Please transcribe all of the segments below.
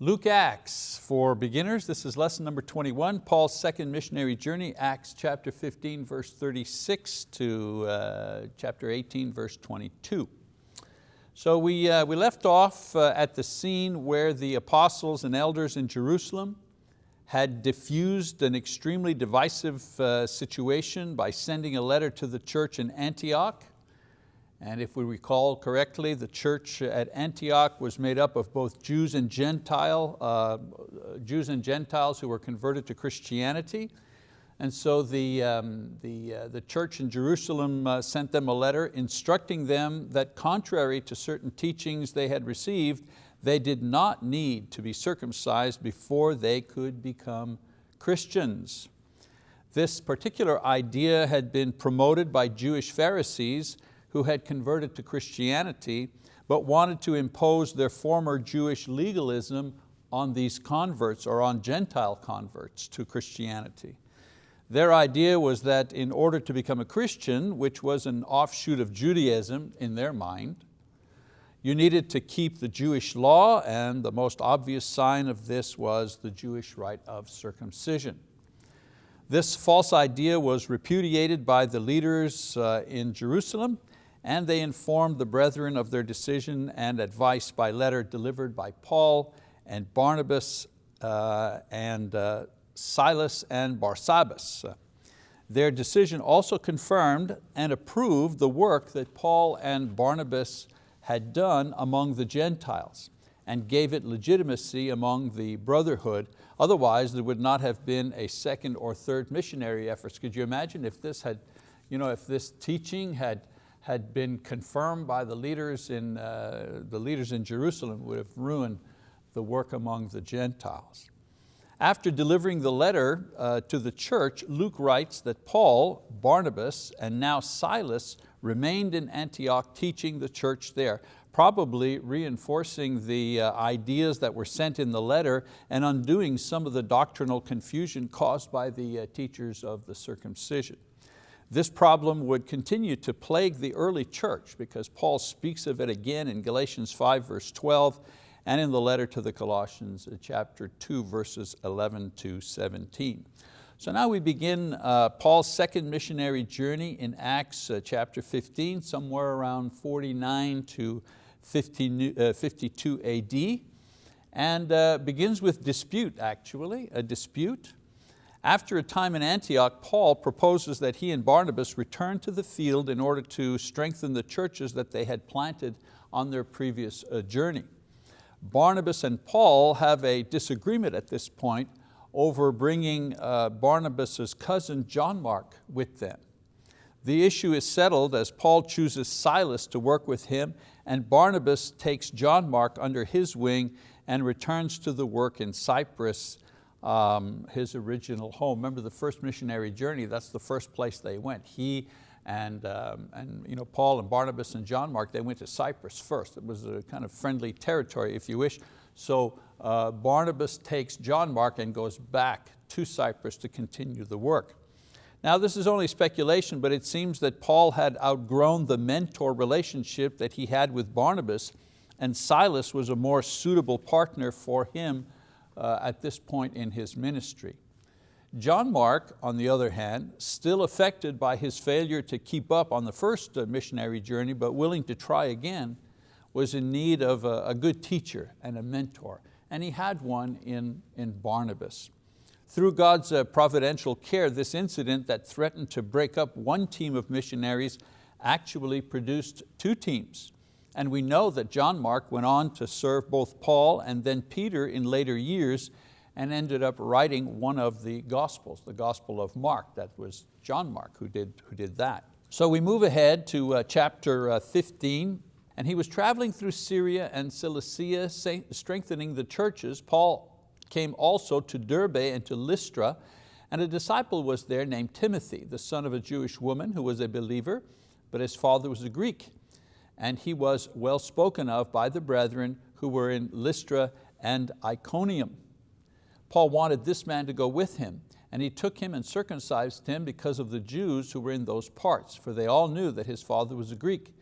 Luke Acts for beginners. This is lesson number 21, Paul's second missionary journey, Acts chapter 15, verse 36 to uh, chapter 18, verse 22. So we, uh, we left off uh, at the scene where the apostles and elders in Jerusalem had diffused an extremely divisive uh, situation by sending a letter to the church in Antioch. And if we recall correctly, the church at Antioch was made up of both Jews and Gentile, uh, Jews and Gentiles who were converted to Christianity. And so the, um, the, uh, the church in Jerusalem uh, sent them a letter instructing them that contrary to certain teachings they had received, they did not need to be circumcised before they could become Christians. This particular idea had been promoted by Jewish Pharisees who had converted to Christianity but wanted to impose their former Jewish legalism on these converts or on Gentile converts to Christianity. Their idea was that in order to become a Christian, which was an offshoot of Judaism in their mind, you needed to keep the Jewish law and the most obvious sign of this was the Jewish rite of circumcision. This false idea was repudiated by the leaders uh, in Jerusalem and they informed the brethren of their decision and advice by letter delivered by Paul and Barnabas uh, and uh, Silas and Barsabbas. Their decision also confirmed and approved the work that Paul and Barnabas had done among the Gentiles and gave it legitimacy among the brotherhood. Otherwise, there would not have been a second or third missionary efforts. Could you imagine if this had, you know, if this teaching had, had been confirmed by the leaders in, uh, the leaders in Jerusalem would have ruined the work among the Gentiles. After delivering the letter uh, to the church, Luke writes that Paul, Barnabas, and now Silas remained in Antioch teaching the church there, probably reinforcing the uh, ideas that were sent in the letter and undoing some of the doctrinal confusion caused by the uh, teachers of the circumcision. This problem would continue to plague the early church because Paul speaks of it again in Galatians 5 verse 12 and in the letter to the Colossians uh, chapter 2 verses 11 to 17. So now we begin uh, Paul's second missionary journey in Acts uh, chapter 15, somewhere around 49 to 50, uh, 52 AD, and uh, begins with dispute actually, a dispute. After a time in Antioch, Paul proposes that he and Barnabas return to the field in order to strengthen the churches that they had planted on their previous uh, journey. Barnabas and Paul have a disagreement at this point over bringing uh, Barnabas' cousin John Mark with them. The issue is settled as Paul chooses Silas to work with him and Barnabas takes John Mark under his wing and returns to the work in Cyprus, um, his original home. Remember the first missionary journey, that's the first place they went. He and, um, and you know, Paul and Barnabas and John Mark, they went to Cyprus first. It was a kind of friendly territory, if you wish. So uh, Barnabas takes John Mark and goes back to Cyprus to continue the work. Now this is only speculation, but it seems that Paul had outgrown the mentor relationship that he had with Barnabas and Silas was a more suitable partner for him at this point in his ministry. John Mark, on the other hand, still affected by his failure to keep up on the first uh, missionary journey, but willing to try again, was in need of a, a good teacher and a mentor, and he had one in, in Barnabas. Through God's uh, providential care, this incident that threatened to break up one team of missionaries actually produced two teams. And we know that John Mark went on to serve both Paul and then Peter in later years and ended up writing one of the Gospels, the Gospel of Mark. That was John Mark who did, who did that. So we move ahead to uh, chapter uh, 15, and he was traveling through Syria and Cilicia, strengthening the churches. Paul came also to Derbe and to Lystra, and a disciple was there named Timothy, the son of a Jewish woman who was a believer, but his father was a Greek. And he was well spoken of by the brethren who were in Lystra and Iconium. Paul wanted this man to go with him, and he took him and circumcised him because of the Jews who were in those parts, for they all knew that his father was a Greek.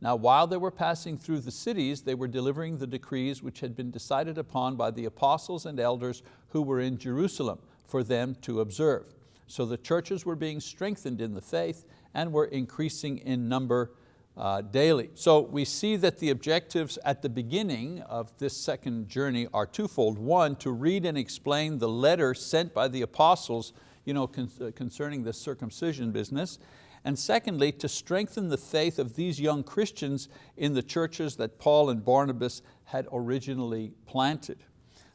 Now while they were passing through the cities, they were delivering the decrees which had been decided upon by the apostles and elders who were in Jerusalem for them to observe. So the churches were being strengthened in the faith and were increasing in number uh, daily. So we see that the objectives at the beginning of this second journey are twofold. One, to read and explain the letter sent by the apostles you know, con uh, concerning the circumcision business. And secondly, to strengthen the faith of these young Christians in the churches that Paul and Barnabas had originally planted.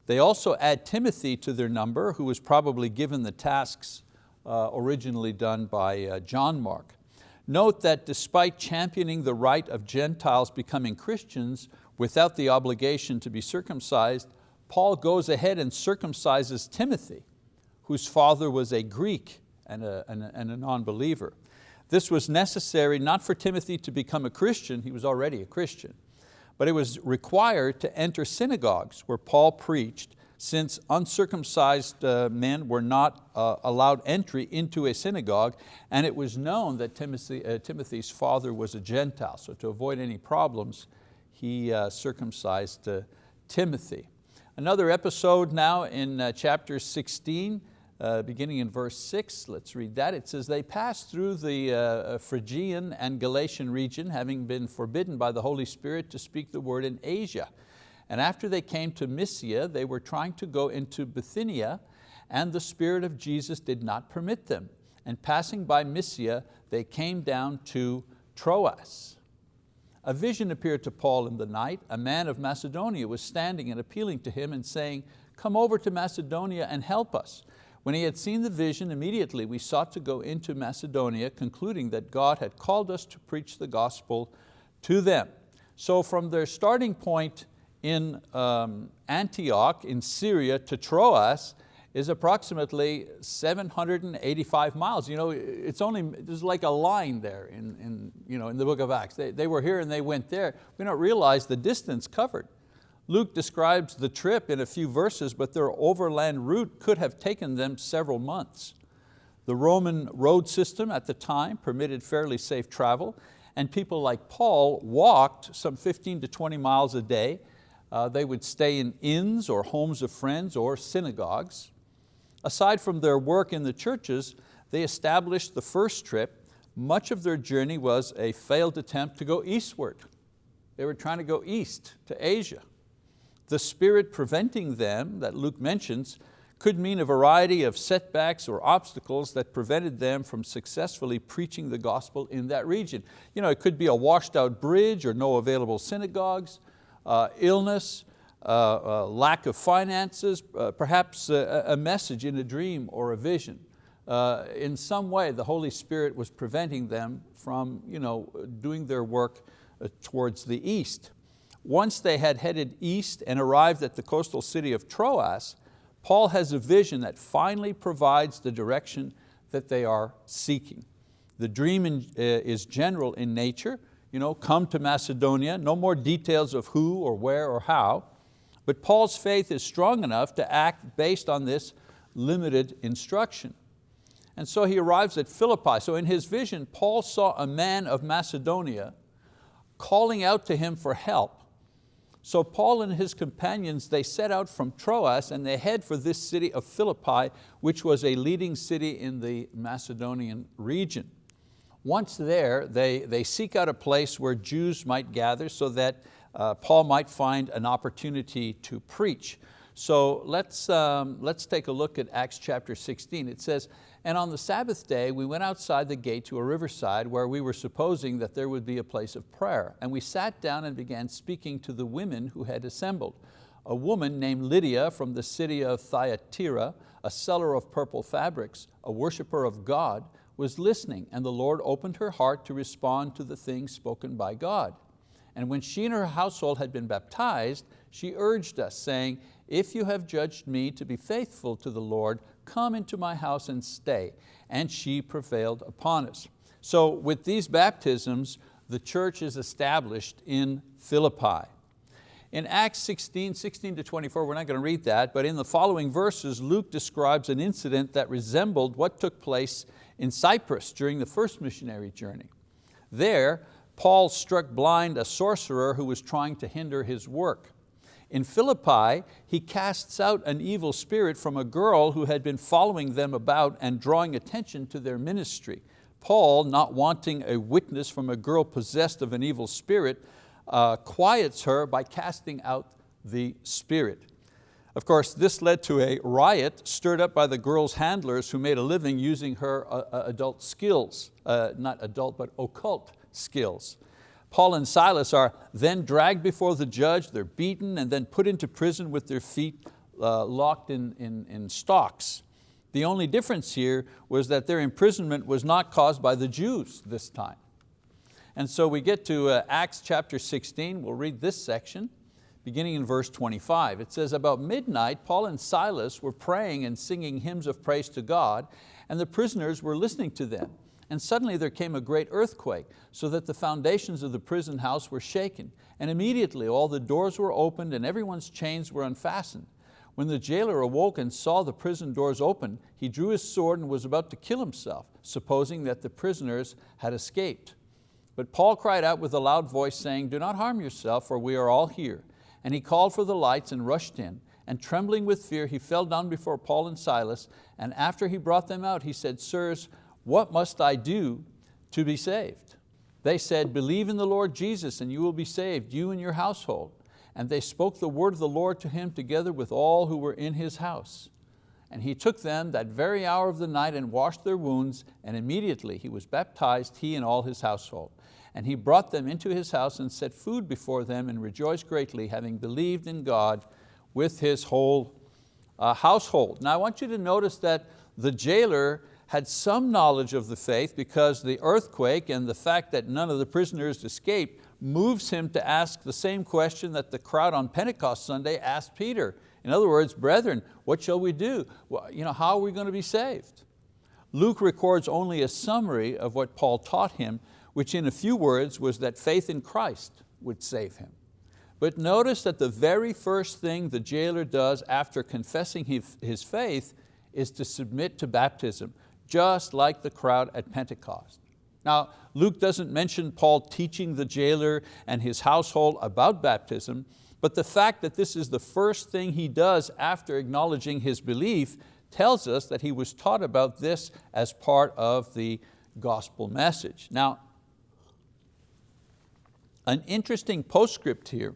They also add Timothy to their number, who was probably given the tasks uh, originally done by uh, John Mark. Note that despite championing the right of Gentiles becoming Christians without the obligation to be circumcised, Paul goes ahead and circumcises Timothy, whose father was a Greek and a, and a, and a non-believer. This was necessary not for Timothy to become a Christian, he was already a Christian, but it was required to enter synagogues where Paul preached since uncircumcised uh, men were not uh, allowed entry into a synagogue and it was known that Timothy, uh, Timothy's father was a Gentile. So to avoid any problems, he uh, circumcised uh, Timothy. Another episode now in uh, chapter 16, uh, beginning in verse six, let's read that. It says, they passed through the Phrygian and Galatian region, having been forbidden by the Holy Spirit to speak the word in Asia. And after they came to Mysia, they were trying to go into Bithynia, and the Spirit of Jesus did not permit them. And passing by Mysia, they came down to Troas. A vision appeared to Paul in the night. A man of Macedonia was standing and appealing to him and saying, come over to Macedonia and help us. When he had seen the vision, immediately we sought to go into Macedonia, concluding that God had called us to preach the gospel to them. So from their starting point in um, Antioch in Syria to Troas is approximately 785 miles. You know, it's only, there's like a line there in, in, you know, in the book of Acts. They, they were here and they went there. We don't realize the distance covered. Luke describes the trip in a few verses, but their overland route could have taken them several months. The Roman road system at the time permitted fairly safe travel, and people like Paul walked some 15 to 20 miles a day. Uh, they would stay in inns or homes of friends or synagogues. Aside from their work in the churches, they established the first trip. Much of their journey was a failed attempt to go eastward. They were trying to go east to Asia. The spirit preventing them that Luke mentions could mean a variety of setbacks or obstacles that prevented them from successfully preaching the gospel in that region. You know, it could be a washed out bridge or no available synagogues, illness, uh, uh, lack of finances, uh, perhaps a, a, message in a dream or a vision. Uh, in some way, the Holy Spirit was preventing them from you know, doing their work uh, towards the east. Once they had headed east and arrived at the coastal city of Troas, Paul has a vision that finally provides the direction that they are seeking. The dream in, uh, is general in nature, you know, come to Macedonia, no more details of who or where or how, but Paul's faith is strong enough to act based on this limited instruction. And so he arrives at Philippi. So in his vision, Paul saw a man of Macedonia calling out to him for help so Paul and his companions, they set out from Troas and they head for this city of Philippi, which was a leading city in the Macedonian region. Once there, they, they seek out a place where Jews might gather so that uh, Paul might find an opportunity to preach. So let's, um, let's take a look at Acts chapter 16. It says, and on the Sabbath day, we went outside the gate to a riverside where we were supposing that there would be a place of prayer. And we sat down and began speaking to the women who had assembled. A woman named Lydia from the city of Thyatira, a seller of purple fabrics, a worshiper of God, was listening and the Lord opened her heart to respond to the things spoken by God. And when she and her household had been baptized, she urged us, saying, if you have judged me to be faithful to the Lord, come into my house and stay. And she prevailed upon us. So with these baptisms, the church is established in Philippi. In Acts 16, 16 to 24, we're not going to read that, but in the following verses, Luke describes an incident that resembled what took place in Cyprus during the first missionary journey. There, Paul struck blind a sorcerer who was trying to hinder his work. In Philippi, he casts out an evil spirit from a girl who had been following them about and drawing attention to their ministry. Paul, not wanting a witness from a girl possessed of an evil spirit, uh, quiets her by casting out the spirit. Of course, this led to a riot stirred up by the girl's handlers who made a living using her uh, uh adult skills, uh, not adult, but occult skills. Paul and Silas are then dragged before the judge, they're beaten and then put into prison with their feet uh, locked in, in, in stocks. The only difference here was that their imprisonment was not caused by the Jews this time. And so we get to uh, Acts chapter 16, we'll read this section, beginning in verse 25. It says, about midnight, Paul and Silas were praying and singing hymns of praise to God, and the prisoners were listening to them. And suddenly there came a great earthquake, so that the foundations of the prison house were shaken. And immediately all the doors were opened and everyone's chains were unfastened. When the jailer awoke and saw the prison doors open, he drew his sword and was about to kill himself, supposing that the prisoners had escaped. But Paul cried out with a loud voice saying, do not harm yourself, for we are all here. And he called for the lights and rushed in. And trembling with fear, he fell down before Paul and Silas. And after he brought them out, he said, Sirs, what must I do to be saved? They said, believe in the Lord Jesus and you will be saved, you and your household. And they spoke the word of the Lord to him together with all who were in his house. And he took them that very hour of the night and washed their wounds, and immediately he was baptized, he and all his household. And he brought them into his house and set food before them and rejoiced greatly, having believed in God with his whole uh, household. Now I want you to notice that the jailer had some knowledge of the faith because the earthquake and the fact that none of the prisoners escaped moves him to ask the same question that the crowd on Pentecost Sunday asked Peter. In other words, brethren, what shall we do? Well, you know, how are we going to be saved? Luke records only a summary of what Paul taught him, which in a few words was that faith in Christ would save him. But notice that the very first thing the jailer does after confessing his faith is to submit to baptism, just like the crowd at Pentecost. Now, Luke doesn't mention Paul teaching the jailer and his household about baptism, but the fact that this is the first thing he does after acknowledging his belief tells us that he was taught about this as part of the gospel message. Now, an interesting postscript here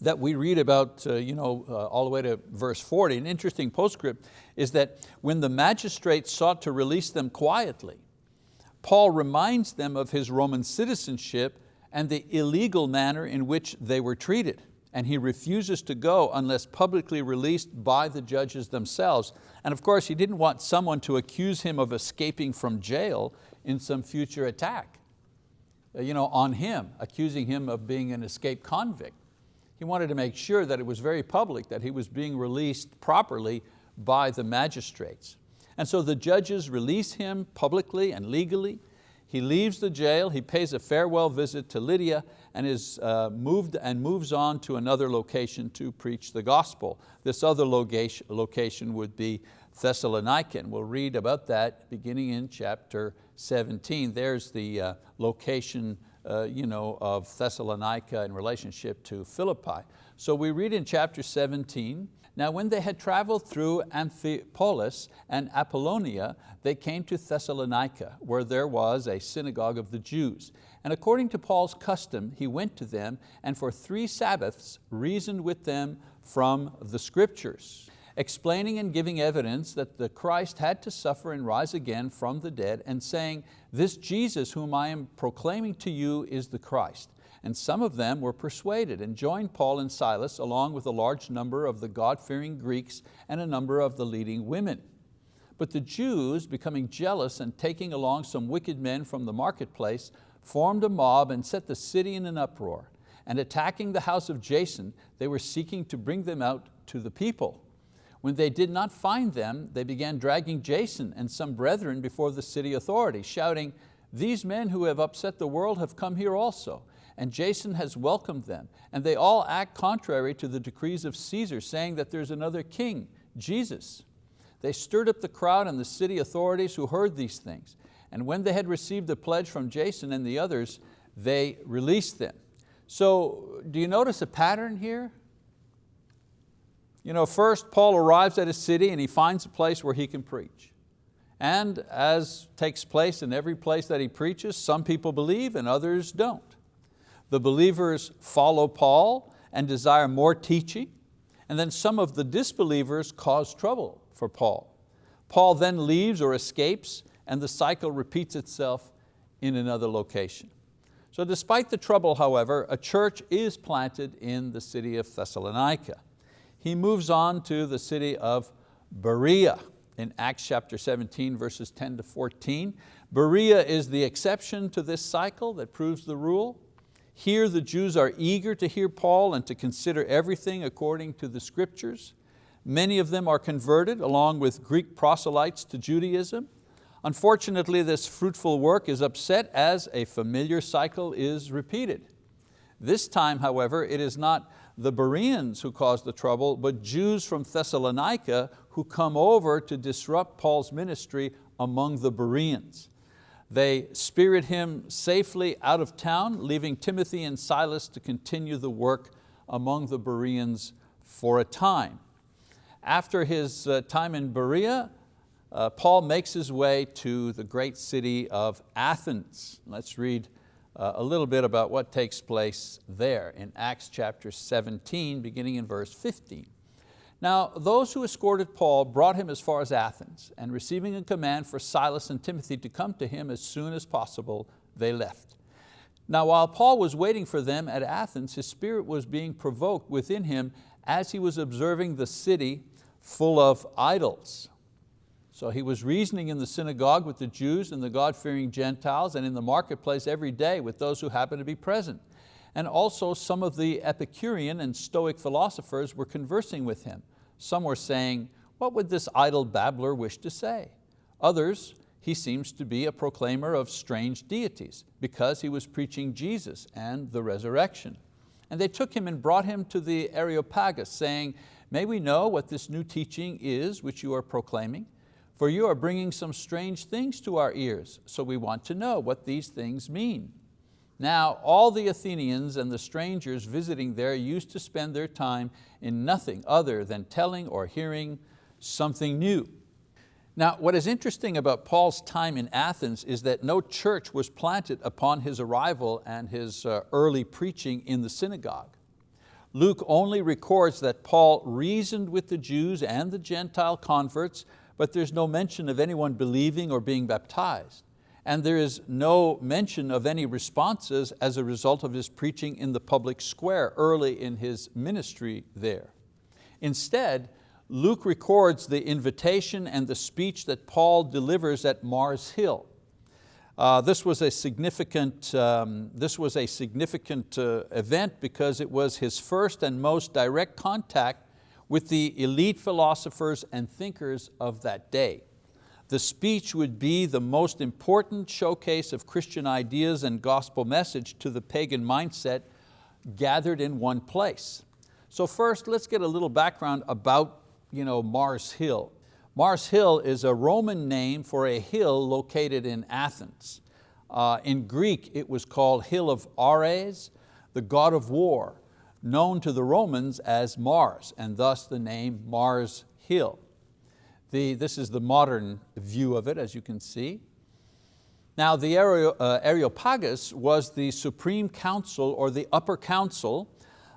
that we read about uh, you know, uh, all the way to verse 40, an interesting postscript is that when the magistrates sought to release them quietly, Paul reminds them of his Roman citizenship and the illegal manner in which they were treated. And he refuses to go unless publicly released by the judges themselves. And of course, he didn't want someone to accuse him of escaping from jail in some future attack you know, on him, accusing him of being an escaped convict. He wanted to make sure that it was very public, that he was being released properly by the magistrates. And so the judges release him publicly and legally. He leaves the jail, he pays a farewell visit to Lydia and is uh, moved and moves on to another location to preach the gospel. This other location would be Thessalonica, and we'll read about that beginning in chapter 17. There's the uh, location uh, you know, of Thessalonica in relationship to Philippi. So we read in chapter 17, now when they had traveled through Amphipolis and Apollonia, they came to Thessalonica, where there was a synagogue of the Jews. And according to Paul's custom, he went to them and for three Sabbaths reasoned with them from the scriptures explaining and giving evidence that the Christ had to suffer and rise again from the dead and saying, this Jesus whom I am proclaiming to you is the Christ. And some of them were persuaded and joined Paul and Silas along with a large number of the God-fearing Greeks and a number of the leading women. But the Jews, becoming jealous and taking along some wicked men from the marketplace, formed a mob and set the city in an uproar. And attacking the house of Jason, they were seeking to bring them out to the people. When they did not find them, they began dragging Jason and some brethren before the city authorities, shouting, these men who have upset the world have come here also, and Jason has welcomed them, and they all act contrary to the decrees of Caesar, saying that there's another king, Jesus. They stirred up the crowd and the city authorities who heard these things. And when they had received the pledge from Jason and the others, they released them. So do you notice a pattern here? You know, first Paul arrives at a city and he finds a place where he can preach. And as takes place in every place that he preaches, some people believe and others don't. The believers follow Paul and desire more teaching, and then some of the disbelievers cause trouble for Paul. Paul then leaves or escapes and the cycle repeats itself in another location. So despite the trouble, however, a church is planted in the city of Thessalonica. He moves on to the city of Berea in Acts chapter 17, verses 10 to 14. Berea is the exception to this cycle that proves the rule. Here the Jews are eager to hear Paul and to consider everything according to the scriptures. Many of them are converted along with Greek proselytes to Judaism. Unfortunately, this fruitful work is upset as a familiar cycle is repeated. This time, however, it is not the Bereans who caused the trouble, but Jews from Thessalonica who come over to disrupt Paul's ministry among the Bereans. They spirit him safely out of town, leaving Timothy and Silas to continue the work among the Bereans for a time. After his uh, time in Berea, uh, Paul makes his way to the great city of Athens. Let's read uh, a little bit about what takes place there in Acts chapter 17, beginning in verse 15. Now those who escorted Paul brought him as far as Athens, and receiving a command for Silas and Timothy to come to him as soon as possible, they left. Now while Paul was waiting for them at Athens, his spirit was being provoked within him as he was observing the city full of idols. So he was reasoning in the synagogue with the Jews and the God-fearing Gentiles and in the marketplace every day with those who happened to be present. And also some of the Epicurean and Stoic philosophers were conversing with him. Some were saying, what would this idle babbler wish to say? Others, he seems to be a proclaimer of strange deities because he was preaching Jesus and the resurrection. And they took him and brought him to the Areopagus saying, may we know what this new teaching is which you are proclaiming? For you are bringing some strange things to our ears, so we want to know what these things mean. Now all the Athenians and the strangers visiting there used to spend their time in nothing other than telling or hearing something new. Now what is interesting about Paul's time in Athens is that no church was planted upon his arrival and his uh, early preaching in the synagogue. Luke only records that Paul reasoned with the Jews and the Gentile converts but there's no mention of anyone believing or being baptized. And there is no mention of any responses as a result of his preaching in the public square early in his ministry there. Instead, Luke records the invitation and the speech that Paul delivers at Mars Hill. Uh, this was a significant, um, this was a significant uh, event because it was his first and most direct contact with the elite philosophers and thinkers of that day. The speech would be the most important showcase of Christian ideas and gospel message to the pagan mindset gathered in one place. So first, let's get a little background about you know, Mars Hill. Mars Hill is a Roman name for a hill located in Athens. Uh, in Greek, it was called Hill of Ares, the god of war known to the Romans as Mars, and thus the name Mars Hill. The, this is the modern view of it, as you can see. Now the uh, Areopagus was the Supreme Council or the Upper Council,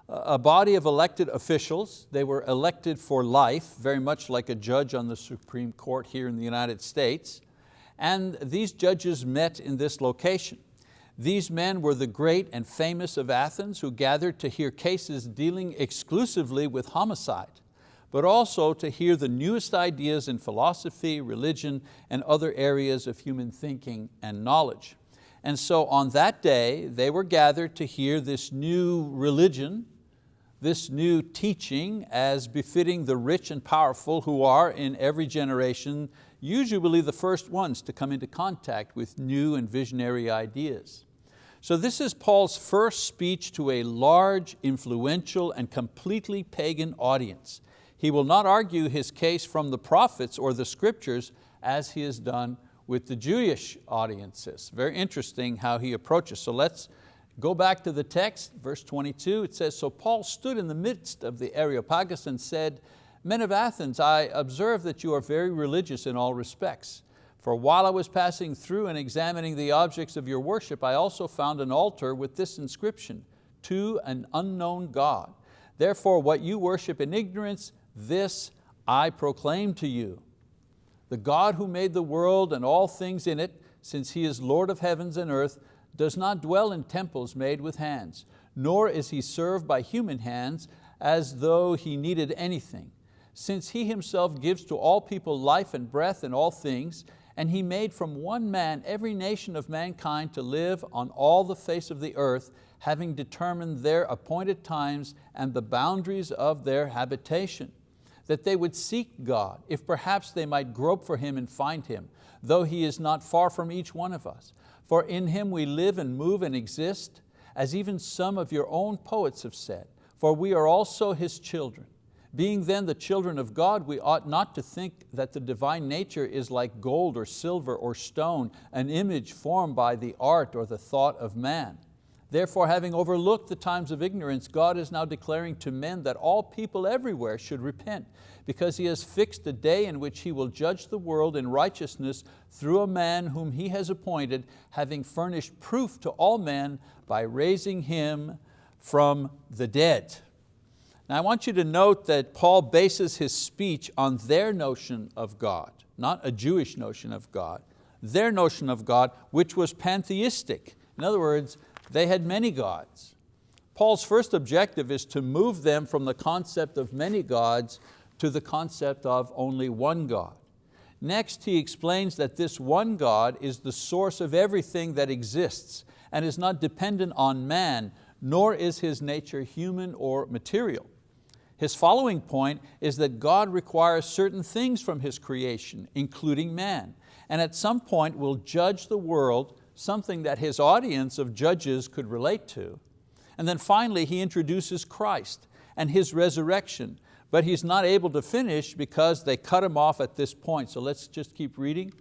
a body of elected officials. They were elected for life, very much like a judge on the Supreme Court here in the United States. And these judges met in this location. These men were the great and famous of Athens who gathered to hear cases dealing exclusively with homicide, but also to hear the newest ideas in philosophy, religion, and other areas of human thinking and knowledge. And so on that day, they were gathered to hear this new religion, this new teaching as befitting the rich and powerful who are in every generation usually the first ones to come into contact with new and visionary ideas. So this is Paul's first speech to a large, influential, and completely pagan audience. He will not argue his case from the prophets or the scriptures as he has done with the Jewish audiences. Very interesting how he approaches. So let's Go back to the text, verse 22, it says, So Paul stood in the midst of the Areopagus and said, Men of Athens, I observe that you are very religious in all respects. For while I was passing through and examining the objects of your worship, I also found an altar with this inscription, to an unknown God. Therefore what you worship in ignorance, this I proclaim to you. The God who made the world and all things in it, since He is Lord of heavens and earth, does not dwell in temples made with hands, nor is He served by human hands as though He needed anything since He Himself gives to all people life and breath and all things, and He made from one man every nation of mankind to live on all the face of the earth, having determined their appointed times and the boundaries of their habitation, that they would seek God, if perhaps they might grope for Him and find Him, though He is not far from each one of us. For in Him we live and move and exist, as even some of your own poets have said, for we are also His children. Being then the children of God, we ought not to think that the divine nature is like gold or silver or stone, an image formed by the art or the thought of man. Therefore, having overlooked the times of ignorance, God is now declaring to men that all people everywhere should repent, because He has fixed a day in which He will judge the world in righteousness through a man whom He has appointed, having furnished proof to all men by raising Him from the dead. Now I want you to note that Paul bases his speech on their notion of God, not a Jewish notion of God, their notion of God, which was pantheistic. In other words, they had many gods. Paul's first objective is to move them from the concept of many gods to the concept of only one God. Next, he explains that this one God is the source of everything that exists and is not dependent on man, nor is His nature human or material. His following point is that God requires certain things from His creation, including man, and at some point will judge the world, something that His audience of judges could relate to. And then finally He introduces Christ and His resurrection, but He's not able to finish because they cut Him off at this point. So let's just keep reading.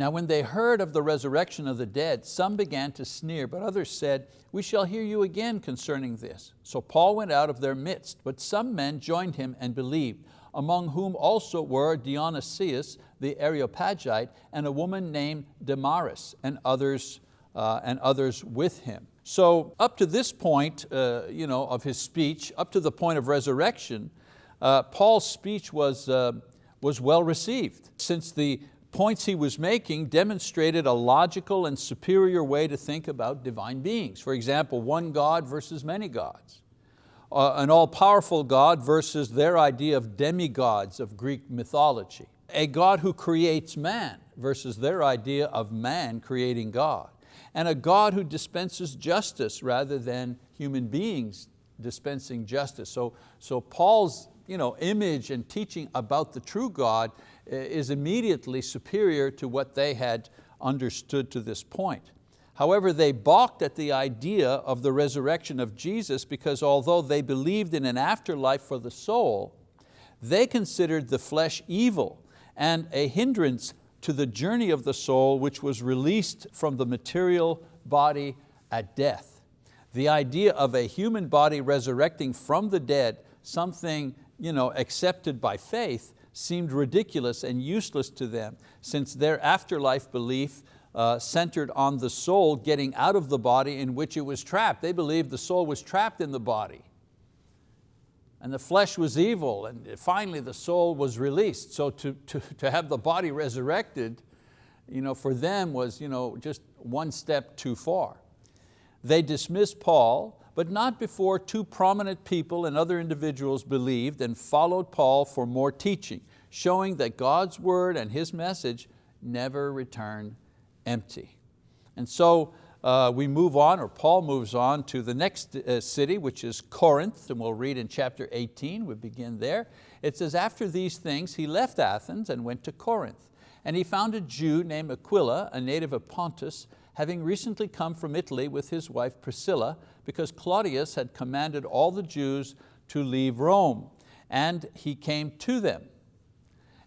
Now when they heard of the resurrection of the dead, some began to sneer, but others said, we shall hear you again concerning this. So Paul went out of their midst, but some men joined him and believed, among whom also were Dionysius the Areopagite and a woman named Damaris and others, uh, and others with him. So up to this point uh, you know, of his speech, up to the point of resurrection, uh, Paul's speech was, uh, was well received. Since the points he was making demonstrated a logical and superior way to think about divine beings. For example, one God versus many gods. Uh, an all-powerful God versus their idea of demigods of Greek mythology. A God who creates man versus their idea of man creating God. And a God who dispenses justice rather than human beings dispensing justice. So, so Paul's you know, image and teaching about the true God is immediately superior to what they had understood to this point. However, they balked at the idea of the resurrection of Jesus because although they believed in an afterlife for the soul, they considered the flesh evil and a hindrance to the journey of the soul which was released from the material body at death. The idea of a human body resurrecting from the dead, something you know, accepted by faith, seemed ridiculous and useless to them since their afterlife belief uh, centered on the soul getting out of the body in which it was trapped. They believed the soul was trapped in the body and the flesh was evil and finally the soul was released. So to, to, to have the body resurrected you know, for them was you know, just one step too far. They dismissed Paul but not before two prominent people and other individuals believed and followed Paul for more teaching, showing that God's word and His message never return empty. And so uh, we move on, or Paul moves on to the next uh, city, which is Corinth, and we'll read in chapter 18, we begin there. It says, after these things, he left Athens and went to Corinth. And he found a Jew named Aquila, a native of Pontus, having recently come from Italy with his wife Priscilla, because Claudius had commanded all the Jews to leave Rome, and he came to them.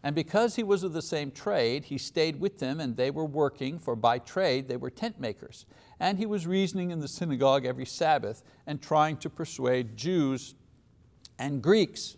And because he was of the same trade, he stayed with them and they were working, for by trade they were tent makers. And he was reasoning in the synagogue every Sabbath and trying to persuade Jews and Greeks.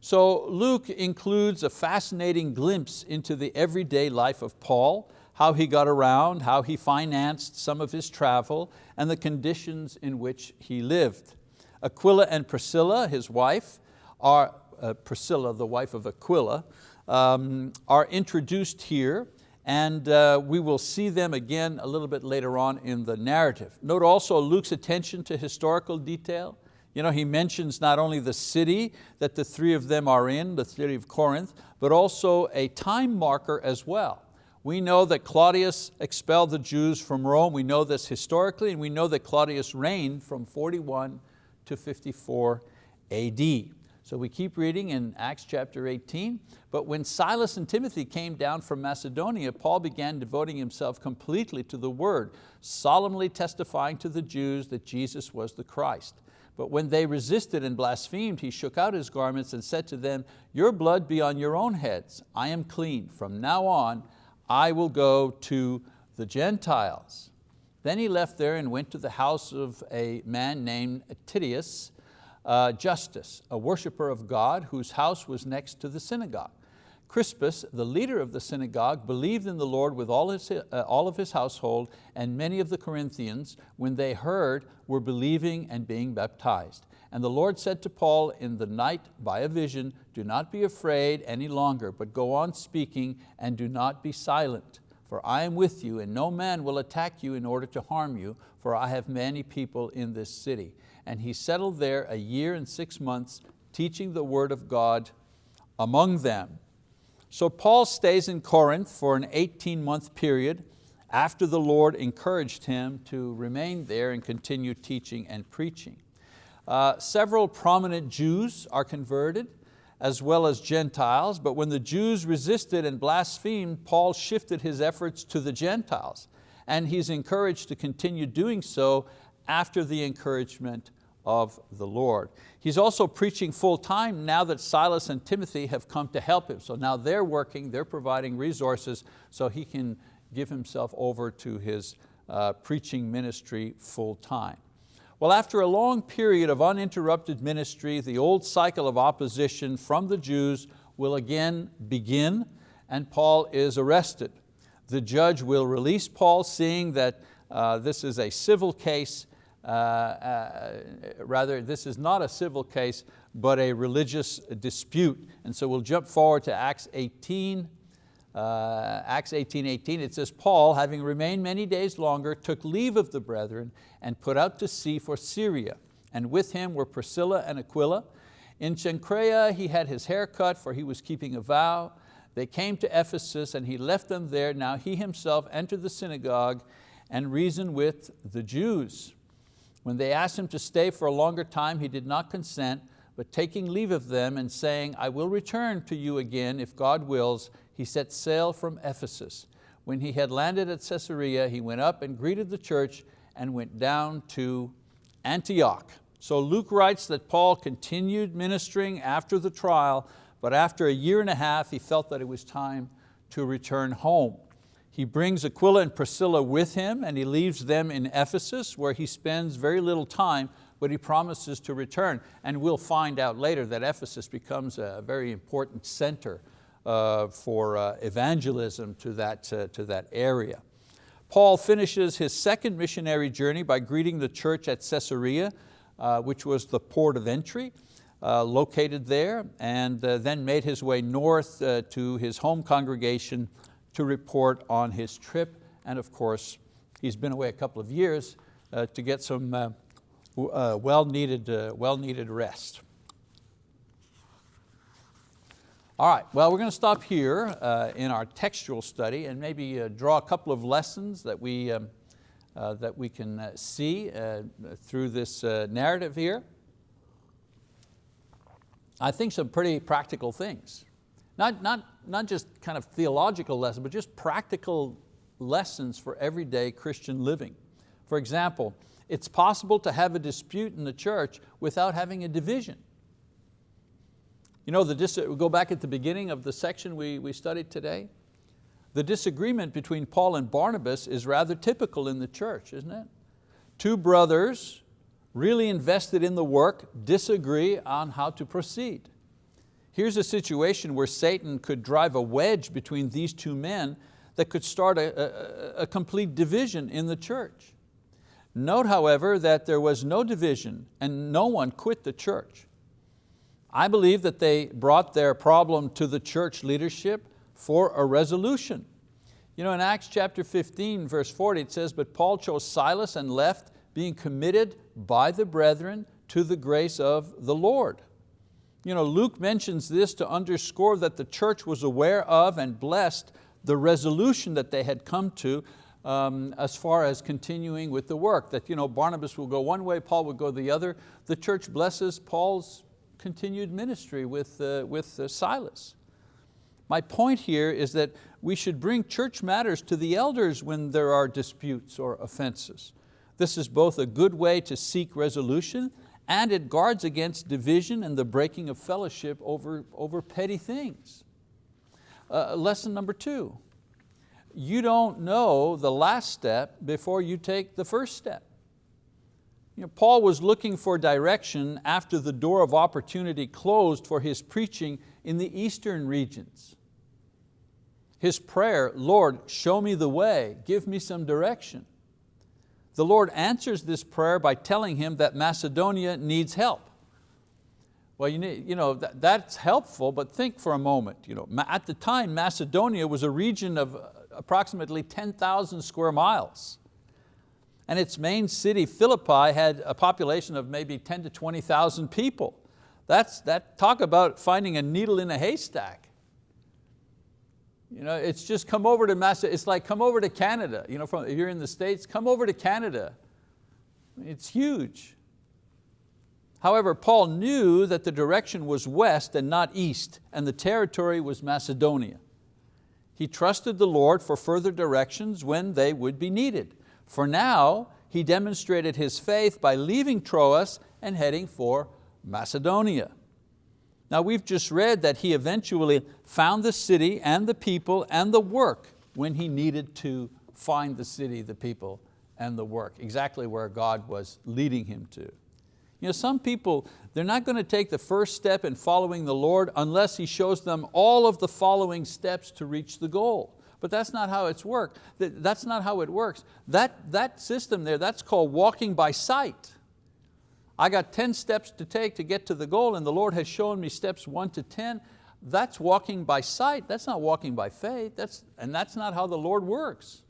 So Luke includes a fascinating glimpse into the everyday life of Paul, how he got around, how he financed some of his travel, and the conditions in which he lived. Aquila and Priscilla, his wife, are, uh, Priscilla, the wife of Aquila, um, are introduced here and uh, we will see them again a little bit later on in the narrative. Note also Luke's attention to historical detail. You know, he mentions not only the city that the three of them are in, the city of Corinth, but also a time marker as well. We know that Claudius expelled the Jews from Rome. We know this historically, and we know that Claudius reigned from 41 to 54 AD. So we keep reading in Acts chapter 18. But when Silas and Timothy came down from Macedonia, Paul began devoting himself completely to the word, solemnly testifying to the Jews that Jesus was the Christ. But when they resisted and blasphemed, he shook out his garments and said to them, your blood be on your own heads. I am clean. From now on, I will go to the Gentiles. Then he left there and went to the house of a man named Titius, uh, Justus, a worshiper of God whose house was next to the synagogue. Crispus, the leader of the synagogue, believed in the Lord with all, his, uh, all of his household, and many of the Corinthians, when they heard, were believing and being baptized. And the Lord said to Paul in the night by a vision, do not be afraid any longer, but go on speaking and do not be silent. For I am with you, and no man will attack you in order to harm you, for I have many people in this city. And he settled there a year and six months, teaching the word of God among them. So Paul stays in Corinth for an 18 month period after the Lord encouraged him to remain there and continue teaching and preaching. Uh, several prominent Jews are converted as well as Gentiles, but when the Jews resisted and blasphemed, Paul shifted his efforts to the Gentiles and he's encouraged to continue doing so after the encouragement of the Lord. He's also preaching full time now that Silas and Timothy have come to help him. So now they're working, they're providing resources so he can give himself over to his uh, preaching ministry full time. Well, after a long period of uninterrupted ministry, the old cycle of opposition from the Jews will again begin and Paul is arrested. The judge will release Paul seeing that uh, this is a civil case uh, uh, rather this is not a civil case, but a religious dispute. And so we'll jump forward to Acts 18, uh, Acts 18, 18, it says, Paul, having remained many days longer, took leave of the brethren and put out to sea for Syria. And with him were Priscilla and Aquila. In Cenchrea he had his hair cut, for he was keeping a vow. They came to Ephesus and he left them there. Now he himself entered the synagogue and reasoned with the Jews. When they asked him to stay for a longer time, he did not consent, but taking leave of them and saying, I will return to you again if God wills, he set sail from Ephesus. When he had landed at Caesarea, he went up and greeted the church and went down to Antioch. So Luke writes that Paul continued ministering after the trial, but after a year and a half, he felt that it was time to return home. He brings Aquila and Priscilla with him and he leaves them in Ephesus where he spends very little time but he promises to return. And we'll find out later that Ephesus becomes a very important center uh, for uh, evangelism to that, uh, to that area. Paul finishes his second missionary journey by greeting the church at Caesarea, uh, which was the port of entry. Uh, located there and uh, then made his way north uh, to his home congregation to report on his trip. And of course, he's been away a couple of years uh, to get some uh, uh, well-needed uh, well -needed rest. All right, well we're going to stop here uh, in our textual study and maybe uh, draw a couple of lessons that we, um, that we can see through this narrative here. I think some pretty practical things. Not, not, not just kind of theological lessons, but just practical lessons for everyday Christian living. For example, it's possible to have a dispute in the church without having a division. You know, the we go back at the beginning of the section we, we studied today. The disagreement between Paul and Barnabas is rather typical in the church, isn't it? Two brothers really invested in the work disagree on how to proceed. Here's a situation where Satan could drive a wedge between these two men that could start a, a, a complete division in the church. Note, however, that there was no division and no one quit the church. I believe that they brought their problem to the church leadership for a resolution. You know, in Acts chapter 15, verse 40, it says, but Paul chose Silas and left, being committed by the brethren to the grace of the Lord. You know, Luke mentions this to underscore that the church was aware of and blessed the resolution that they had come to um, as far as continuing with the work. That you know, Barnabas will go one way, Paul will go the other. The church blesses Paul's continued ministry with, uh, with uh, Silas. My point here is that we should bring church matters to the elders when there are disputes or offenses. This is both a good way to seek resolution and it guards against division and the breaking of fellowship over, over petty things. Uh, lesson number two, you don't know the last step before you take the first step. You know, Paul was looking for direction after the door of opportunity closed for his preaching in the eastern regions. His prayer, Lord, show me the way, give me some direction. The Lord answers this prayer by telling him that Macedonia needs help. Well, you, need, you know, that, that's helpful, but think for a moment. You know, at the time, Macedonia was a region of uh, approximately 10,000 square miles. And its main city, Philippi, had a population of maybe 10 to 20,000 people. That's, that, talk about finding a needle in a haystack. You know, it's just come over to Macedonia, it's like come over to Canada. You know, from, if you're in the States, come over to Canada. It's huge. However, Paul knew that the direction was west and not east, and the territory was Macedonia. He trusted the Lord for further directions when they would be needed. For now, he demonstrated his faith by leaving Troas and heading for Macedonia. Now we've just read that he eventually found the city and the people and the work when he needed to find the city, the people, and the work, exactly where God was leading him to. You know, some people, they're not going to take the first step in following the Lord unless He shows them all of the following steps to reach the goal. But that's not how it's worked. That's not how it works. That, that system there, that's called walking by sight. I got 10 steps to take to get to the goal and the Lord has shown me steps one to 10. That's walking by sight, that's not walking by faith, that's, and that's not how the Lord works.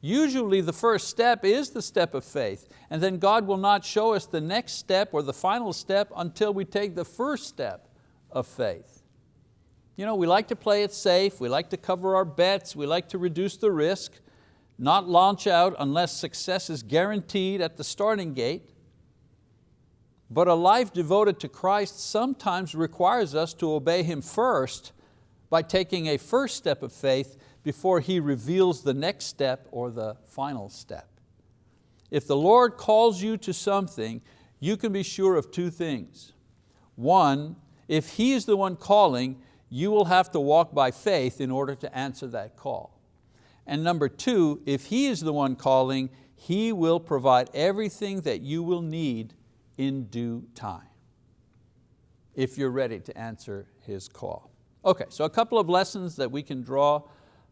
Usually the first step is the step of faith, and then God will not show us the next step or the final step until we take the first step of faith. You know, we like to play it safe, we like to cover our bets, we like to reduce the risk, not launch out unless success is guaranteed at the starting gate. But a life devoted to Christ sometimes requires us to obey Him first by taking a first step of faith before He reveals the next step or the final step. If the Lord calls you to something, you can be sure of two things. One, if He is the one calling, you will have to walk by faith in order to answer that call. And number two, if He is the one calling, He will provide everything that you will need in due time, if you're ready to answer His call. Okay, so a couple of lessons that we can draw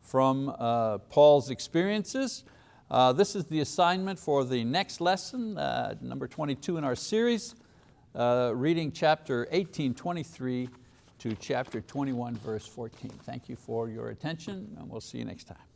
from uh, Paul's experiences. Uh, this is the assignment for the next lesson, uh, number 22 in our series, uh, reading chapter 18, 23 to chapter 21, verse 14. Thank you for your attention and we'll see you next time.